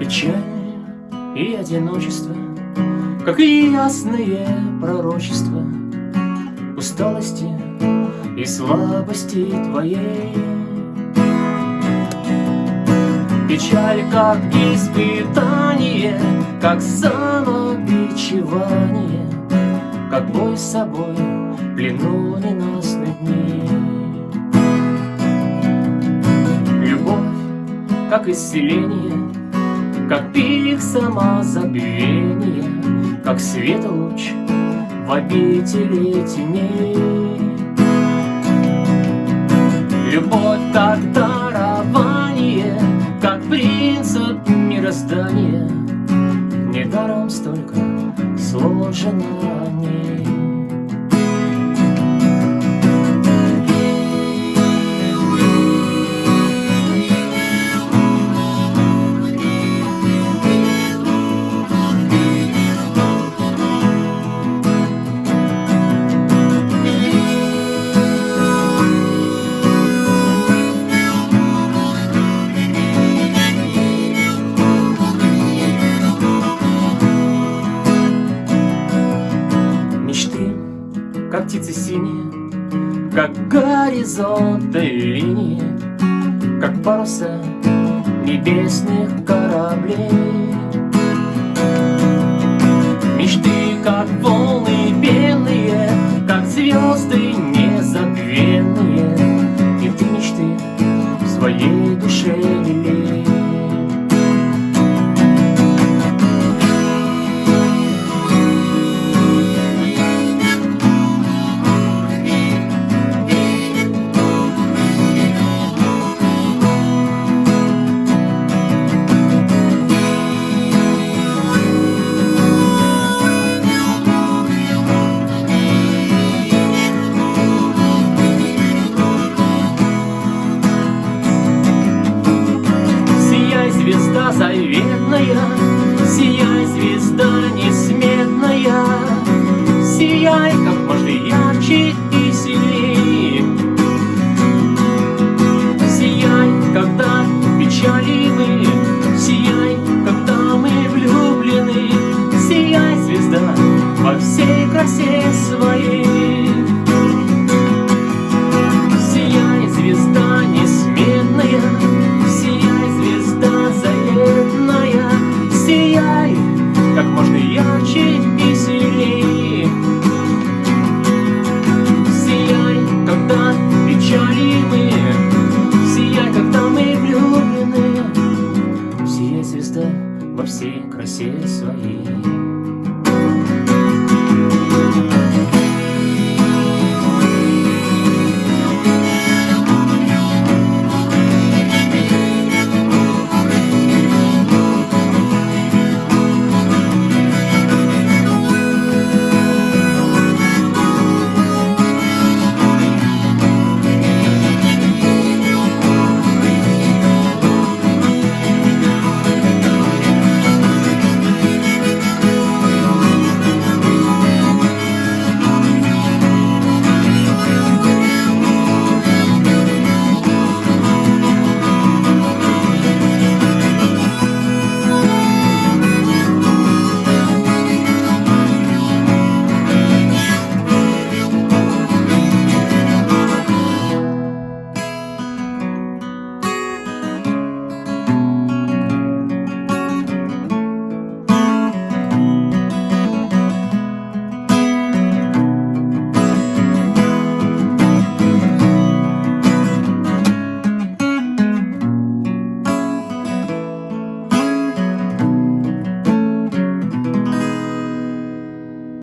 Печаль и одиночество, Как и ясные пророчества Усталости и слабости твоей. Печаль как испытание, Как самобичевание, Как бой с собой в плену ненастных дней. Любовь, как исцеление, как пик самозабвения, Как свет луч в обители теней. Любовь как дарование, Как принцип мироздания, Недаром столько сложено о ней. Как птицы синие, Как горизонты линии, Как паруса небесных кораблей. Мечты, как волны белые, Как звезды незабвенные, И ты мечты в своей душе всей красе своей. Сияй, звезда несметная, как можно ярче и сильнее. Сияй, когда печали мы, сияй, когда мы влюблены. Сияй, звезда, во всей красе своей.